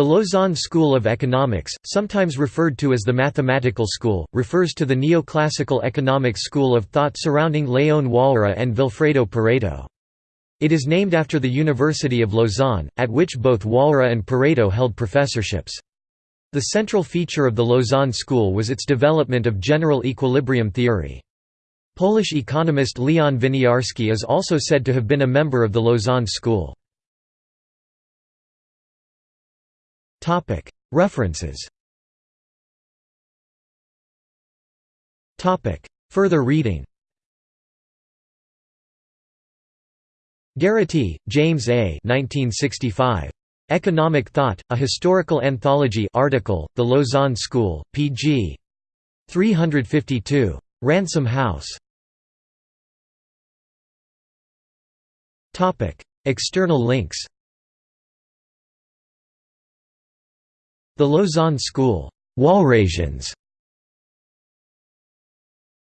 The Lausanne School of Economics, sometimes referred to as the Mathematical School, refers to the neoclassical economics school of thought surrounding Léon Walras and Vilfredo Pareto. It is named after the University of Lausanne, at which both Walras and Pareto held professorships. The central feature of the Lausanne School was its development of general equilibrium theory. Polish economist Leon Winiarski is also said to have been a member of the Lausanne School. References Further reading Gherity, James A. 1965. Economic Thought, A Historical Anthology article, The Lausanne School, pg. 352. Random House. External links The Lausanne School, Walrasians